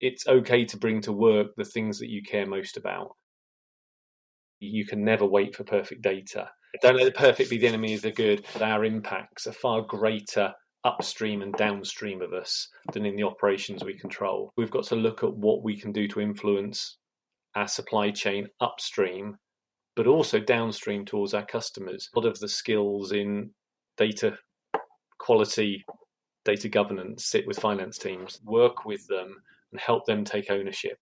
it's okay to bring to work the things that you care most about. You can never wait for perfect data. Don't let the perfect be the enemy of the good, our impacts are far greater upstream and downstream of us than in the operations we control. We've got to look at what we can do to influence our supply chain upstream, but also downstream towards our customers. A lot of the skills in data quality, data governance sit with finance teams, work with them and help them take ownership